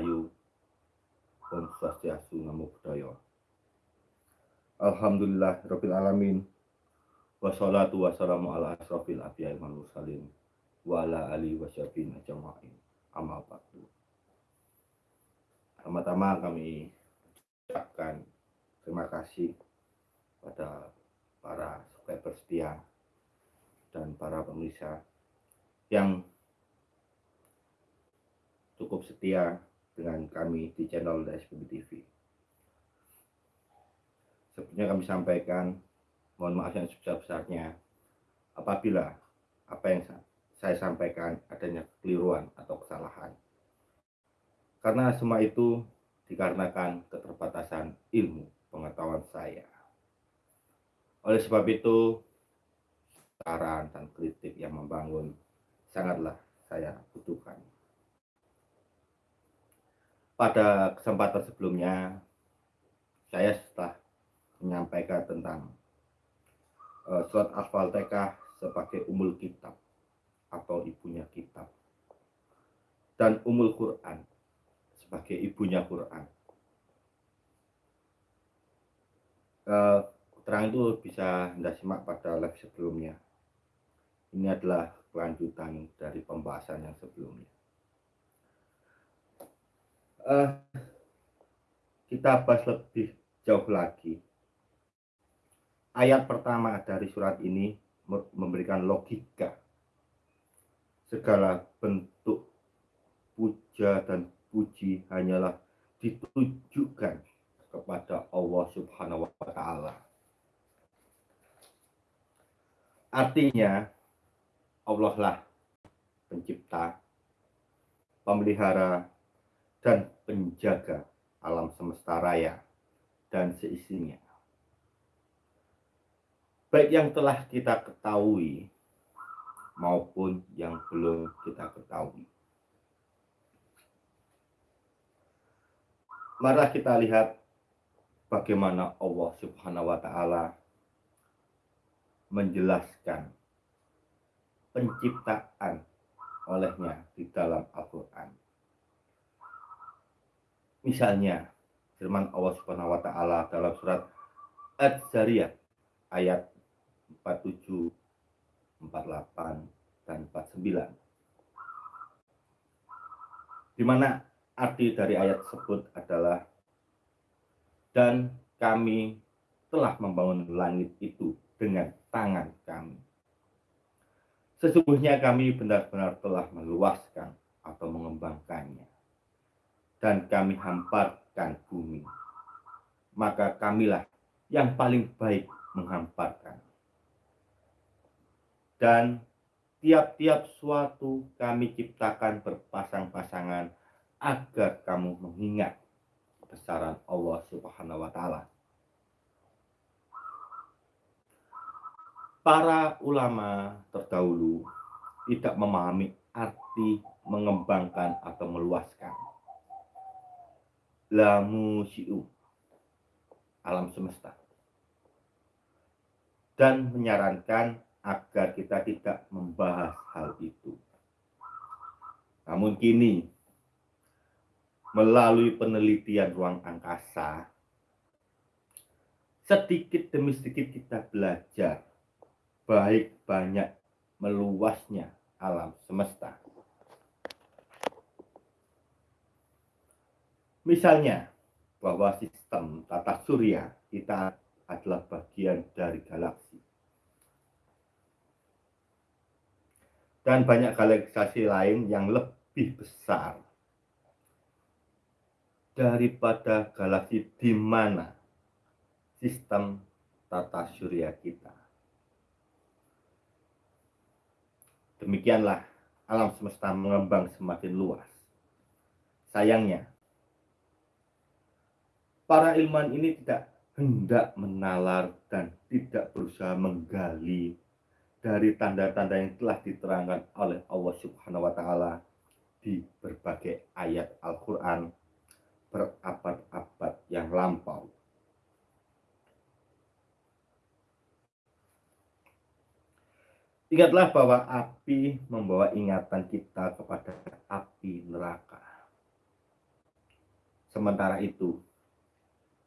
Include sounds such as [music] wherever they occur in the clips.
Rahayu Om Swastiastu Namo Buddhaya. Alhamdulillah Rabbil Alamin. Wassalatu wassalamu ala asrafil abiyai mursalin wa ala ali wa syafin ajma'in. Amal ba'du. Pertama-tama kami ucapkan terima kasih pada para subscriber setia dan para pemirsa yang cukup setia dengan kami di channel DSPB TV. Sebelumnya kami sampaikan, mohon maaf yang sebesar-besarnya apabila apa yang saya sampaikan adanya kekeliruan atau kesalahan. Karena semua itu dikarenakan keterbatasan ilmu pengetahuan saya. Oleh sebab itu, saran dan kritik yang membangun sangatlah saya butuhkan. Pada kesempatan sebelumnya, saya setelah menyampaikan tentang uh, surat Al-Fatihah sebagai umul kitab atau ibunya kitab dan umul Quran sebagai ibunya Quran. Uh, keterangan itu bisa Anda simak pada live sebelumnya. Ini adalah kelanjutan dari pembahasan yang sebelumnya. Uh, kita bahas lebih jauh lagi. Ayat pertama dari surat ini memberikan logika. Segala bentuk puja dan puji hanyalah ditujukan kepada Allah Subhanahu wa taala. Artinya Allah lah pencipta, pemelihara, dan penjaga alam semesta raya dan seisinya. Baik yang telah kita ketahui maupun yang belum kita ketahui. Mari kita lihat bagaimana Allah Subhanahu wa taala menjelaskan penciptaan olehnya di dalam Al-Quran. Misalnya, firman Allah Subhanahu wa taala dalam surat Az-Zariyat ayat 47, 48 dan 49. Di mana arti dari ayat tersebut adalah dan kami telah membangun langit itu dengan tangan kami Sesungguhnya kami benar-benar telah meluaskan atau mengembangkannya. Dan kami hamparkan bumi. Maka kamilah yang paling baik menghamparkan. Dan tiap-tiap suatu kami ciptakan berpasang-pasangan agar kamu mengingat besaran Allah Subhanahu wa taala. para ulama terdahulu tidak memahami arti mengembangkan atau meluaskan. Lamu siu alam semesta dan menyarankan agar kita tidak membahas hal itu. Namun kini melalui penelitian ruang angkasa sedikit demi sedikit kita belajar baik banyak meluasnya alam semesta. Misalnya, bahwa sistem tata surya kita adalah bagian dari galaksi. Dan banyak galaksi lain yang lebih besar daripada galaksi di mana sistem tata surya kita. Demikianlah alam semesta mengembang semakin luas. Sayangnya, para ilmuwan ini tidak hendak menalar dan tidak berusaha menggali dari tanda-tanda yang telah diterangkan oleh Allah Subhanahu wa taala di berbagai ayat Al-Qur'an berabad-abad yang lampau. Ingatlah bahwa api membawa ingatan kita kepada api neraka. Sementara itu,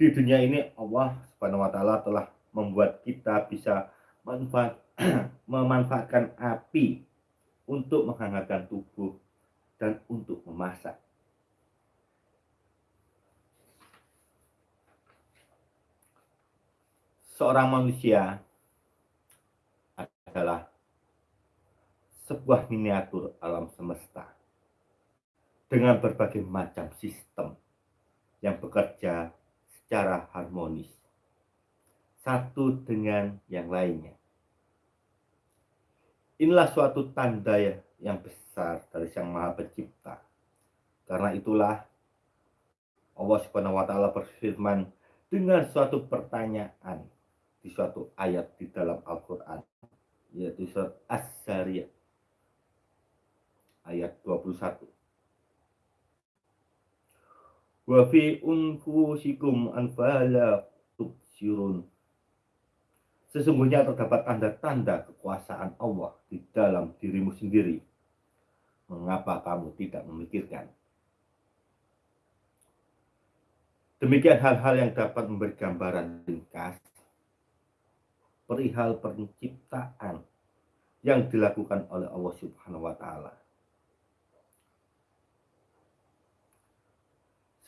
di dunia ini Allah Subhanahu wa taala telah membuat kita bisa manfaat, [clears throat] memanfaatkan api untuk menghangatkan tubuh dan untuk memasak. Seorang manusia adalah sebuah miniatur alam semesta dengan berbagai macam sistem yang bekerja secara harmonis satu dengan yang lainnya. Inilah suatu tanda ya, yang besar dari Sang Maha Pencipta. Karena itulah Allah Subhanahu wa taala berfirman dengan suatu pertanyaan di suatu ayat di dalam Al-Qur'an yaitu surat As-Sariyah ayat 21 wa fi unfusikum anfala tubsirun Sesungguhnya terdapat tanda-tanda kekuasaan Allah di dalam dirimu sendiri. Mengapa kamu tidak memikirkan? Demikian hal-hal yang dapat memberi gambaran ringkas perihal penciptaan yang dilakukan oleh Allah Subhanahu wa taala.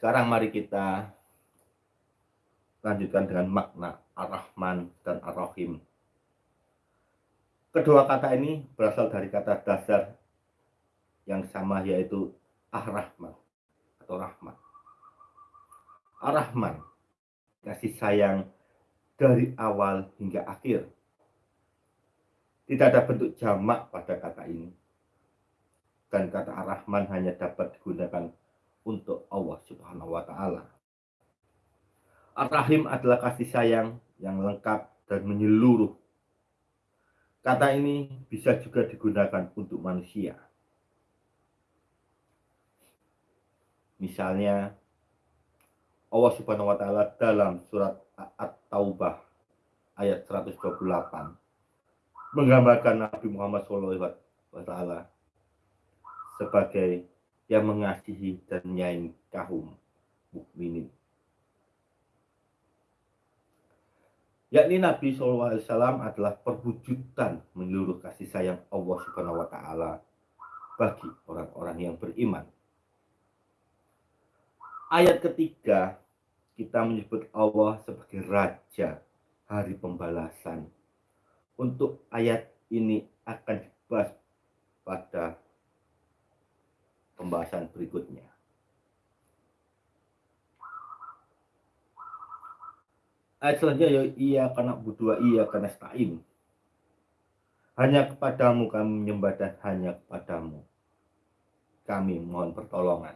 Sekarang mari kita lanjutkan dengan makna Ar-Rahman dan Ar-Rahim. Kedua kata ini berasal dari kata dasar yang sama yaitu Ar-Rahman atau Rahman. Ar-Rahman, kasih sayang dari awal hingga akhir. Tidak ada bentuk jamak pada kata ini. Dan kata Ar-Rahman hanya dapat digunakan untuk Allah Subhanahu wa taala. Ar-Rahim adalah kasih sayang yang lengkap dan menyeluruh. Kata ini bisa juga digunakan untuk manusia. Misalnya Allah Subhanahu wa taala dalam surat At-Taubah ayat 128 menggambarkan Nabi Muhammad SAW sebagai yang mengasihi dan menyayangi kaum mukminin. Yakni Nabi SAW adalah perwujudan menyeluruh kasih sayang Allah Subhanahu wa taala bagi orang-orang yang beriman. Ayat ketiga kita menyebut Allah sebagai raja hari pembalasan. Untuk ayat ini akan dibahas pada pembahasan berikutnya. Ayat selanjutnya ya iya karena butuh iya karena stain. Hanya kepadamu kami menyembah dan hanya kepadamu kami mohon pertolongan.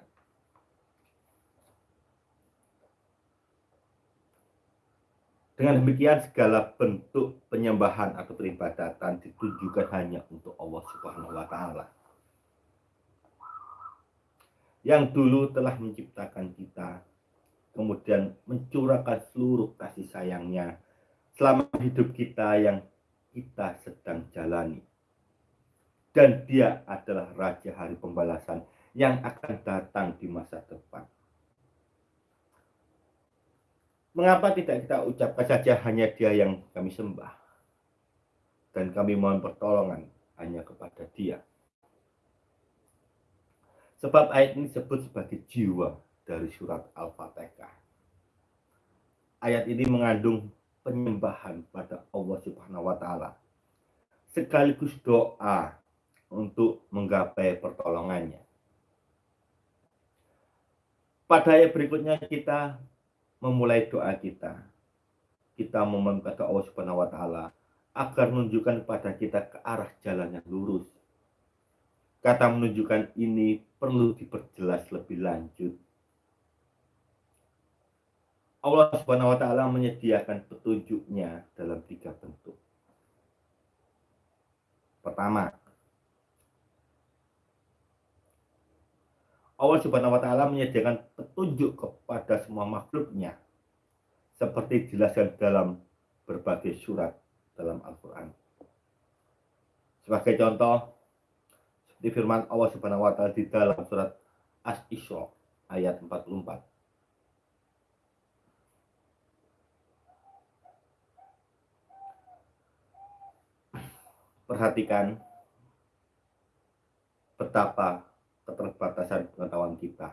Dengan demikian segala bentuk penyembahan atau peribadatan ditujukan hanya untuk Allah Subhanahu wa taala yang dulu telah menciptakan kita, kemudian mencurahkan seluruh kasih sayangnya selama hidup kita yang kita sedang jalani. Dan dia adalah Raja Hari Pembalasan yang akan datang di masa depan. Mengapa tidak kita ucapkan saja hanya dia yang kami sembah? Dan kami mohon pertolongan hanya kepada dia. Sebab ayat ini disebut sebagai jiwa dari surat Al-Fatihah. Ayat ini mengandung penyembahan pada Allah Subhanahu wa taala sekaligus doa untuk menggapai pertolongannya. Pada ayat berikutnya kita memulai doa kita. Kita meminta Allah Subhanahu wa taala agar menunjukkan kepada kita ke arah jalan yang lurus Kata menunjukkan ini perlu diperjelas lebih lanjut. Allah Subhanahu wa taala menyediakan petunjuknya dalam tiga bentuk. Pertama, Allah Subhanahu wa taala menyediakan petunjuk kepada semua makhluknya seperti dijelaskan dalam berbagai surat dalam Al-Qur'an. Sebagai contoh, di firman Allah Subhanahu wa taala di dalam surat As-Isra ayat 44. Perhatikan betapa keterbatasan pengetahuan kita.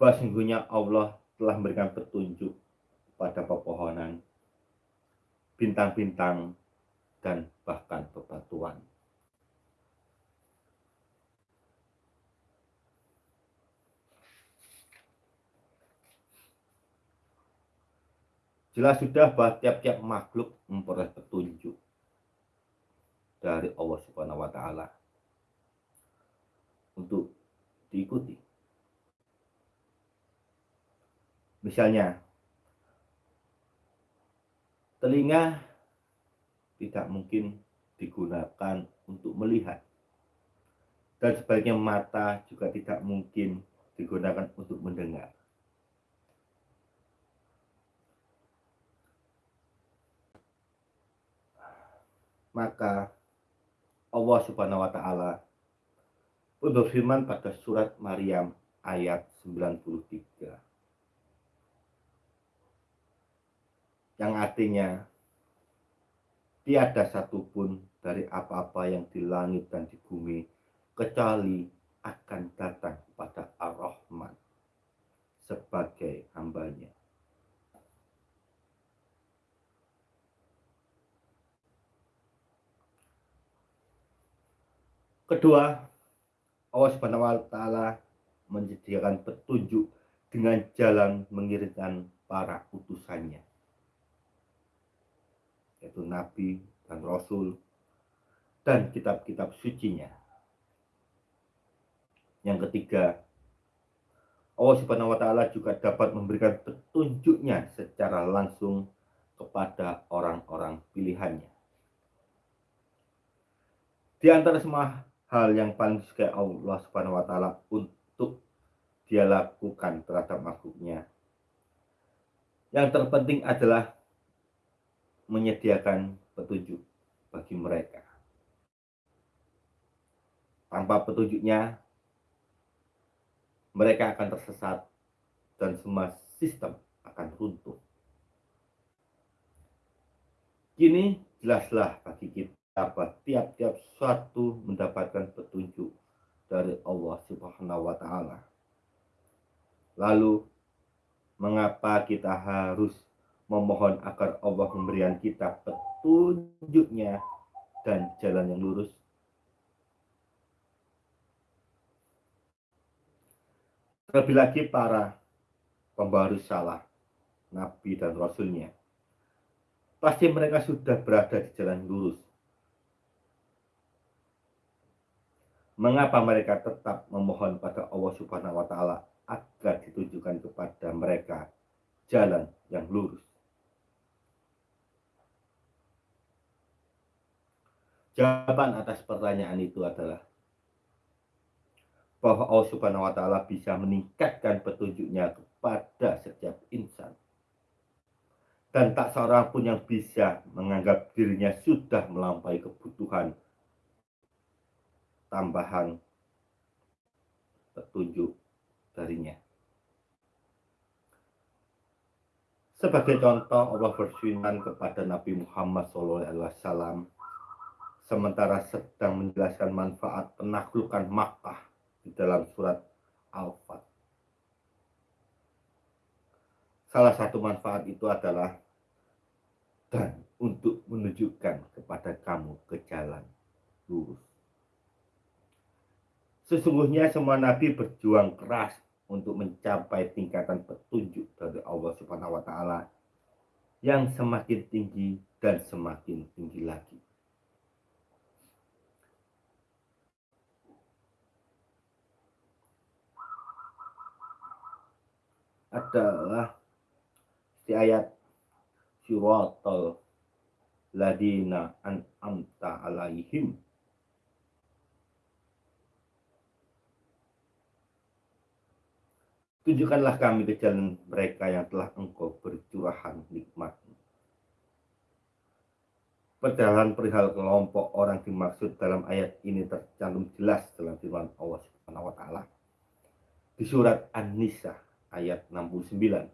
Bahwa sungguhnya Allah telah memberikan petunjuk pada pepohonan, bintang-bintang, dan bahkan bebatuan. Jelas sudah bahwa tiap-tiap makhluk memperoleh petunjuk dari Allah Subhanahu wa taala untuk diikuti. Misalnya, telinga tidak mungkin digunakan untuk melihat. Dan sebaliknya mata juga tidak mungkin digunakan untuk mendengar. Maka Allah Subhanahu wa taala berfirman pada surat Maryam ayat 93 yang artinya tiada satupun dari apa-apa yang di langit dan di bumi kecuali akan datang kepada Ar-Rahman sebagai hambanya. Kedua, Allah Subhanahu wa taala menyediakan petunjuk dengan jalan mengirimkan para utusannya yaitu nabi dan rasul dan kitab-kitab sucinya. Yang ketiga, Allah Subhanahu wa taala juga dapat memberikan petunjuknya secara langsung kepada orang-orang pilihannya. Di antara semua hal yang paling disukai Allah Subhanahu wa taala untuk dia lakukan terhadap makhluknya. Yang terpenting adalah menyediakan petunjuk bagi mereka. Tanpa petunjuknya, mereka akan tersesat dan semua sistem akan runtuh. Kini jelaslah bagi kita dapat tiap-tiap suatu mendapatkan petunjuk dari Allah Subhanahu wa taala. Lalu mengapa kita harus memohon agar Allah memberikan kita petunjuknya dan jalan yang lurus? Terlebih lagi para pembawa salah, Nabi dan Rasulnya. Pasti mereka sudah berada di jalan lurus mengapa mereka tetap memohon pada Allah Subhanahu wa taala agar ditunjukkan kepada mereka jalan yang lurus. Jawaban atas pertanyaan itu adalah bahwa Allah Subhanahu wa taala bisa meningkatkan petunjuknya kepada setiap insan. Dan tak seorang pun yang bisa menganggap dirinya sudah melampaui kebutuhan tambahan petunjuk darinya. Sebagai contoh, Allah berfirman kepada Nabi Muhammad SAW sementara sedang menjelaskan manfaat penaklukan Makkah di dalam surat Al-Fat. Salah satu manfaat itu adalah dan untuk menunjukkan kepada kamu ke jalan lurus. Sesungguhnya semua nabi berjuang keras untuk mencapai tingkatan petunjuk dari Allah Subhanahu wa taala yang semakin tinggi dan semakin tinggi lagi. adalah di ayat suratul ladina an amta alaihim Tunjukkanlah kami ke jalan mereka yang telah engkau bercurahan nikmat. Perjalanan perihal kelompok orang dimaksud dalam ayat ini tercantum jelas dalam firman Allah Subhanahu wa taala. Di surat An-Nisa ayat 69.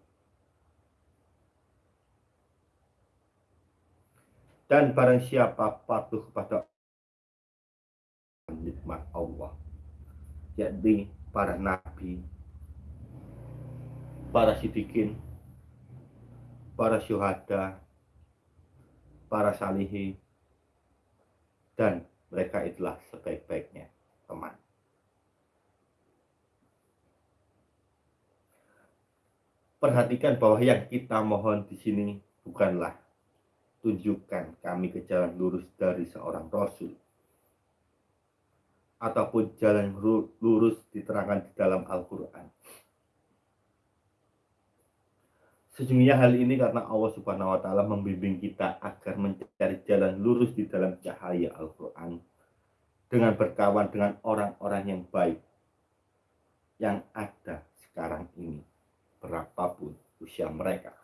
Dan barang siapa patuh kepada nikmat Allah, yakni para nabi, para sidikin, para syuhada, para salihi, dan mereka itulah sebaik-baiknya teman. Perhatikan bahwa yang kita mohon di sini bukanlah tunjukkan kami ke jalan lurus dari seorang rasul ataupun jalan lurus diterangkan di dalam Al-Quran Sesungguhnya hal ini karena Allah Subhanahu wa taala membimbing kita agar mencari jalan lurus di dalam cahaya Al-Qur'an dengan berkawan dengan orang-orang yang baik yang ada sekarang ini berapapun usia mereka.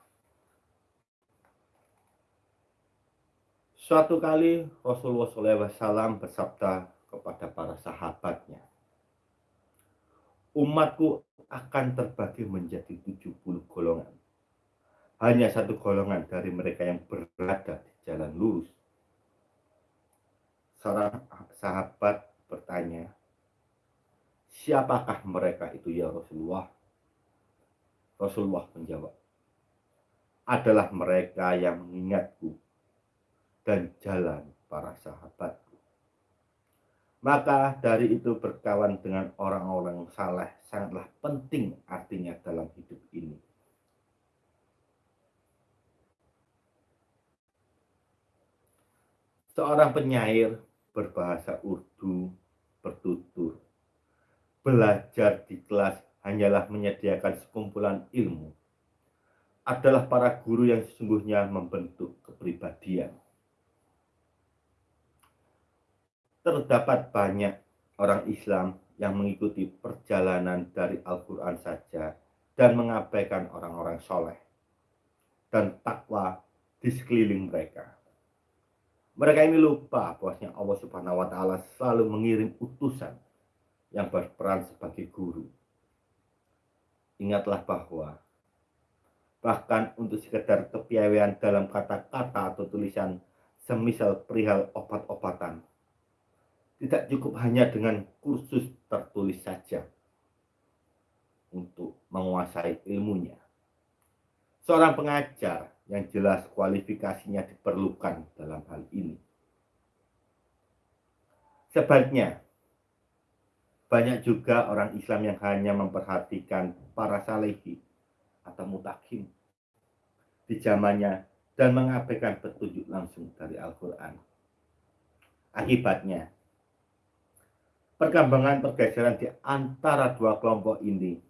Suatu kali Rasulullah SAW bersabda kepada para sahabatnya, umatku akan terbagi menjadi 70 golongan hanya satu golongan dari mereka yang berada di jalan lurus. Seorang sahabat bertanya, siapakah mereka itu ya Rasulullah? Rasulullah menjawab, adalah mereka yang mengingatku dan jalan para sahabatku. Maka dari itu berkawan dengan orang-orang saleh sangatlah penting artinya dalam hidup ini Seorang penyair berbahasa Urdu bertutur. Belajar di kelas hanyalah menyediakan sekumpulan ilmu. Adalah para guru yang sesungguhnya membentuk kepribadian. Terdapat banyak orang Islam yang mengikuti perjalanan dari Al-Quran saja dan mengabaikan orang-orang soleh dan takwa di sekeliling mereka. Mereka ini lupa bahwasanya Allah Subhanahu wa taala selalu mengirim utusan yang berperan sebagai guru. Ingatlah bahwa bahkan untuk sekedar kepiawaian dalam kata-kata atau tulisan semisal perihal obat-obatan tidak cukup hanya dengan kursus tertulis saja untuk menguasai ilmunya. Seorang pengajar yang jelas kualifikasinya diperlukan dalam hal ini. Sebaliknya, banyak juga orang Islam yang hanya memperhatikan para salehi atau mutakin di zamannya dan mengabaikan petunjuk langsung dari Al-Quran. Akibatnya, perkembangan pergeseran di antara dua kelompok ini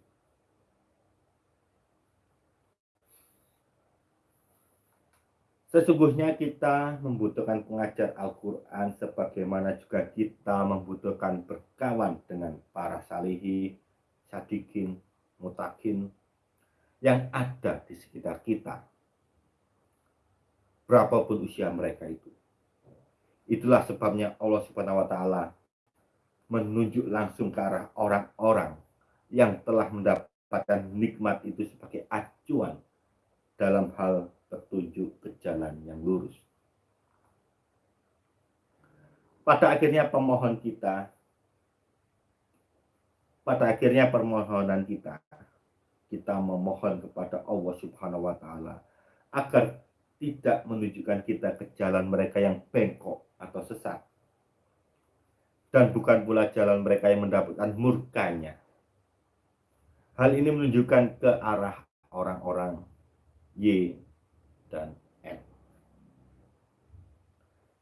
Sesungguhnya kita membutuhkan pengajar Al-Quran sebagaimana juga kita membutuhkan berkawan dengan para salihi, sadikin, mutakin yang ada di sekitar kita. Berapapun usia mereka itu. Itulah sebabnya Allah Subhanahu wa taala menunjuk langsung ke arah orang-orang yang telah mendapatkan nikmat itu sebagai acuan dalam hal ke jalan yang lurus. Pada akhirnya pemohon kita, pada akhirnya permohonan kita, kita memohon kepada Allah Subhanahu wa taala agar tidak menunjukkan kita ke jalan mereka yang bengkok atau sesat. Dan bukan pula jalan mereka yang mendapatkan murkanya. Hal ini menunjukkan ke arah orang-orang Y dan.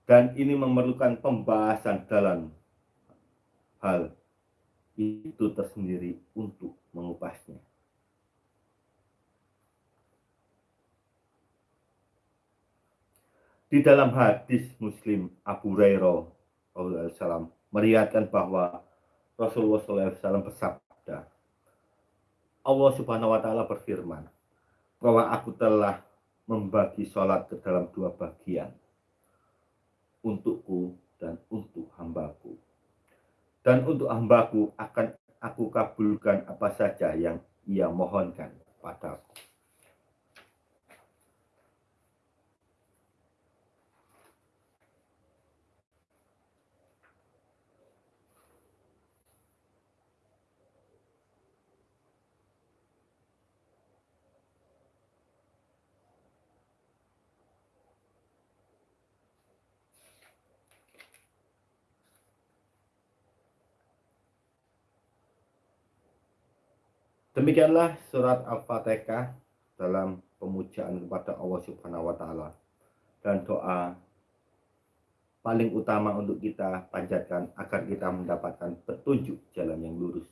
Dan ini memerlukan pembahasan dalam hal itu tersendiri untuk mengupasnya. Di dalam hadis Muslim Abu Hurairah SAW meriatkan bahwa Rasulullah SAW bersabda, Allah Subhanahu wa taala berfirman bahwa aku telah membagi sholat ke dalam dua bagian untukku dan untuk hambaku dan untuk hambaku akan aku kabulkan apa saja yang ia mohonkan padaku. Demikianlah surat Al-Fatihah dalam pemujaan kepada Allah Subhanahu wa taala dan doa paling utama untuk kita panjatkan agar kita mendapatkan petunjuk jalan yang lurus.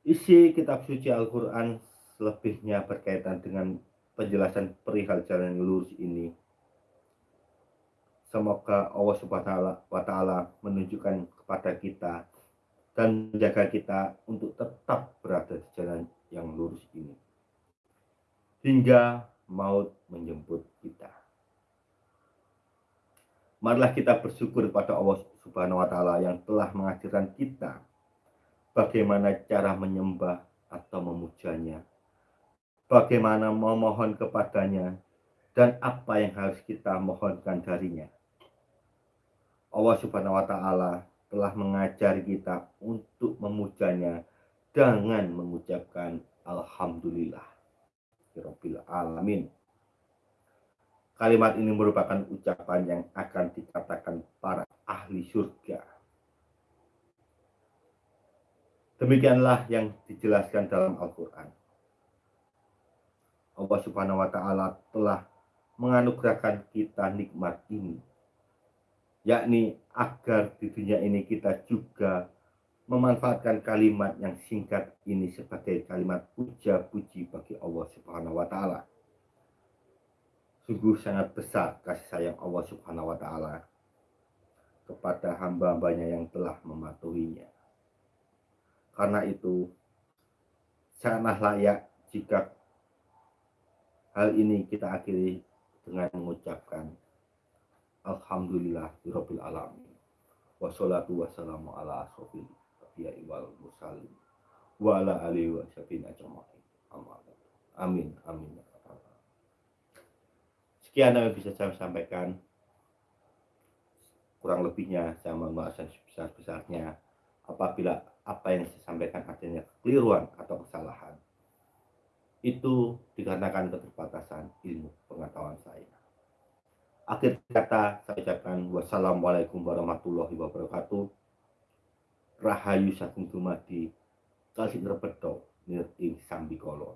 Isi kitab suci Al-Quran selebihnya berkaitan dengan penjelasan perihal jalan yang lurus ini. Semoga Allah Subhanahu wa taala menunjukkan kepada kita dan menjaga kita untuk tetap berada di jalan yang lurus ini. Hingga maut menjemput kita. Marilah kita bersyukur kepada Allah Subhanahu wa taala yang telah mengajarkan kita bagaimana cara menyembah atau memujanya, bagaimana memohon kepadanya, dan apa yang harus kita mohonkan darinya. Allah Subhanahu wa taala telah mengajari kita untuk memujanya dengan mengucapkan alhamdulillah. Rabbil alamin. Kalimat ini merupakan ucapan yang akan dikatakan para ahli surga. Demikianlah yang dijelaskan dalam Al-Quran. Allah Subhanahu wa Ta'ala telah menganugerahkan kita nikmat ini yakni agar di dunia ini kita juga memanfaatkan kalimat yang singkat ini sebagai kalimat puja puji bagi Allah Subhanahu wa taala. Sungguh sangat besar kasih sayang Allah Subhanahu wa taala kepada hamba-hambanya yang telah mematuhinya. Karena itu sangatlah layak jika hal ini kita akhiri dengan mengucapkan Alhamdulillah Rabbil Alamin. Wassalatu wassalamu ala ya Sekian yang bisa saya sampaikan. Kurang lebihnya saya mohon maaf sebesar-besarnya. Apabila apa yang saya sampaikan adanya kekeliruan atau kesalahan Itu dikarenakan keterbatasan ilmu pengetahuan saya Akhir kata saya ucapkan wassalamualaikum warahmatullahi wabarakatuh. Rahayu saking dumadi kalih ngrebedo nir ing sambikala.